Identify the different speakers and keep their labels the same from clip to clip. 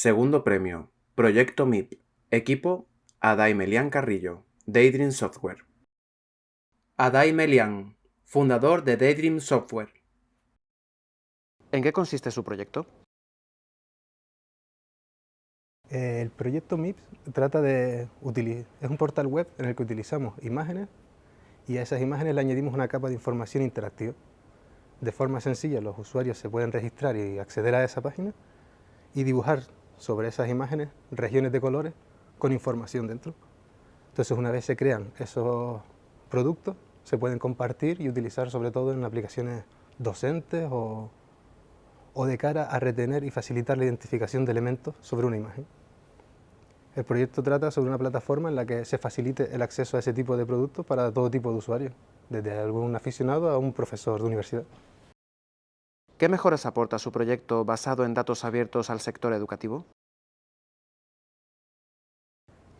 Speaker 1: Segundo premio, Proyecto MIP, equipo Adai Melian Carrillo, Daydream Software. Adai Melian, fundador de Daydream Software.
Speaker 2: ¿En qué consiste su proyecto?
Speaker 3: Eh, el proyecto MIPS trata de es un portal web en el que utilizamos imágenes y a esas imágenes le añadimos una capa de información interactiva. De forma sencilla los usuarios se pueden registrar y acceder a esa página y dibujar sobre esas imágenes regiones de colores con información dentro. Entonces una vez se crean esos productos se pueden compartir y utilizar sobre todo en aplicaciones docentes o, o de cara a retener y facilitar la identificación de elementos sobre una imagen. El proyecto trata sobre una plataforma en la que se facilite el acceso a ese tipo de productos para todo tipo de usuarios, desde algún aficionado a un profesor de universidad.
Speaker 2: ¿Qué mejoras aporta su proyecto basado en datos abiertos al sector educativo?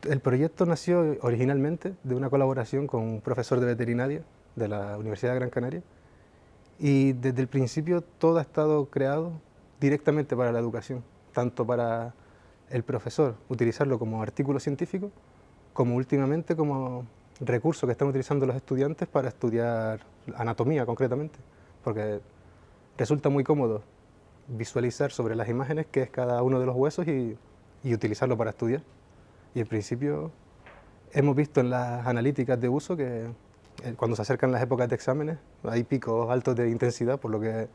Speaker 3: El proyecto nació originalmente de una colaboración con un profesor de veterinaria de la Universidad de Gran Canaria y desde el principio todo ha estado creado directamente para la educación, tanto para el profesor utilizarlo como artículo científico, como últimamente como recurso que están utilizando los estudiantes para estudiar anatomía concretamente, porque resulta muy cómodo visualizar sobre las imágenes qué es cada uno de los huesos y, utilizarlo para estudiar. Y en principio hemos visto en las analíticas de uso que eh, cuando se acercan las épocas de exámenes hay picos altos de intensidad, por lo que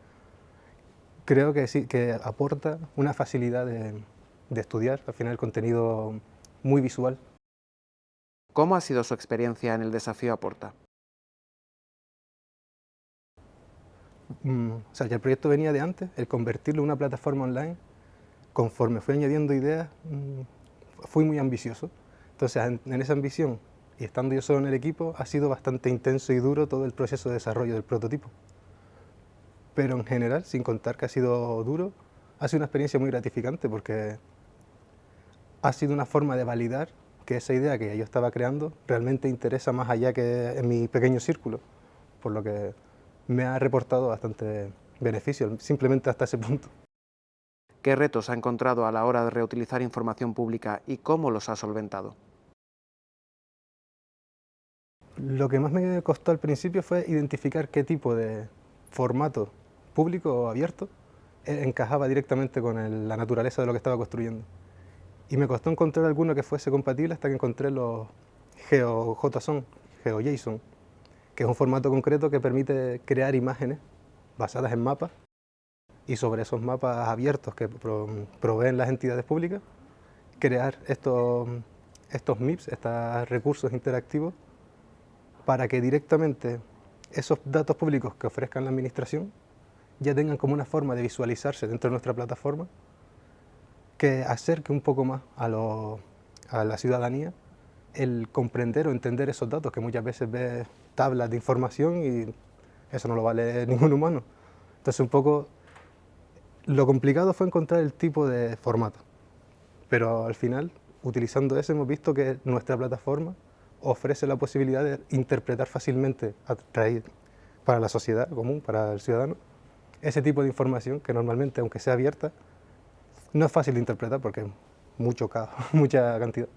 Speaker 3: creo que sí, que aporta una facilidad de, de estudiar, al final el contenido muy visual.
Speaker 2: ¿Cómo ha sido su experiencia en el desafío Aporta?
Speaker 3: Mm, o sea, ya el proyecto venía de antes, el convertirlo en una plataforma online, conforme fui añadiendo ideas, mm, fui muy ambicioso. Entonces, en, en esa ambición, y estando yo solo en el equipo, ha sido bastante intenso y duro todo el proceso de desarrollo del prototipo. Pero en general, sin contar que ha sido duro, ha sido una experiencia muy gratificante porque ha sido una forma de validar que esa idea que yo estaba creando realmente interesa más allá que en mi pequeño círculo, por lo que me ha reportado bastante beneficio, simplemente hasta ese punto.
Speaker 2: ¿Qué retos ha encontrado a la hora de reutilizar información pública y cómo los ha solventado?
Speaker 3: Lo que más me costó al principio fue identificar qué tipo de formato público o abierto encajaba directamente con la naturaleza de lo que estaba construyendo. Y me costó encontrar alguno que fuese compatible hasta que encontré los GeoJSON, GeoJSON, que es un formato concreto que permite crear imágenes basadas en mapas y sobre esos mapas abiertos que proveen las entidades públicas, crear estos, estos MIPS, estos recursos interactivos, para que directamente esos datos públicos que ofrezcan la administración ya tengan como una forma de visualizarse dentro de nuestra plataforma que acerque un poco más a, la ciudadanía el comprender o entender esos datos, que muchas veces ves tablas de información y eso no lo vale ningún humano. Entonces un poco lo complicado fue encontrar el tipo de formato, pero al final, utilizando eso, hemos visto que nuestra plataforma ofrece la posibilidad de interpretar fácilmente a para la sociedad común, para el ciudadano, ese tipo de información que normalmente, aunque sea abierta, no es fácil de interpretar porque es mucho, mucha cantidad.